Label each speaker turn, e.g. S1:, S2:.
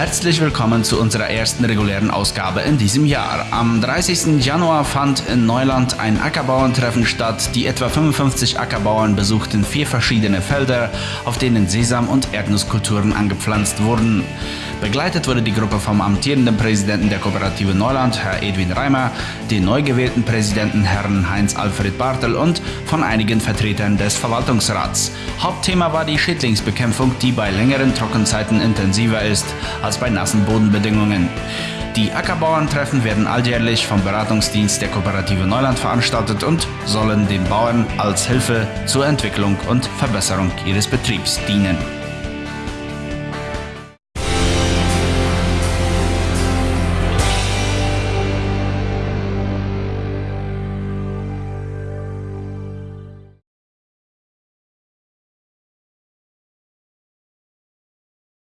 S1: Herzlich willkommen zu unserer ersten regulären Ausgabe in diesem Jahr. Am 30. Januar fand in Neuland ein Ackerbauerntreffen statt. Die etwa 55 Ackerbauern besuchten vier verschiedene Felder, auf denen Sesam- und Erdnusskulturen angepflanzt wurden. Begleitet wurde die Gruppe vom amtierenden Präsidenten der Kooperative Neuland, Herr Edwin Reimer, den neu gewählten Präsidenten Herrn Heinz-Alfred Bartel und von einigen Vertretern des Verwaltungsrats. Hauptthema war die Schädlingsbekämpfung, die bei längeren Trockenzeiten intensiver ist als bei nassen Bodenbedingungen. Die Ackerbauerntreffen werden alljährlich vom Beratungsdienst der Kooperative Neuland veranstaltet und sollen den Bauern als Hilfe zur Entwicklung und Verbesserung ihres Betriebs dienen.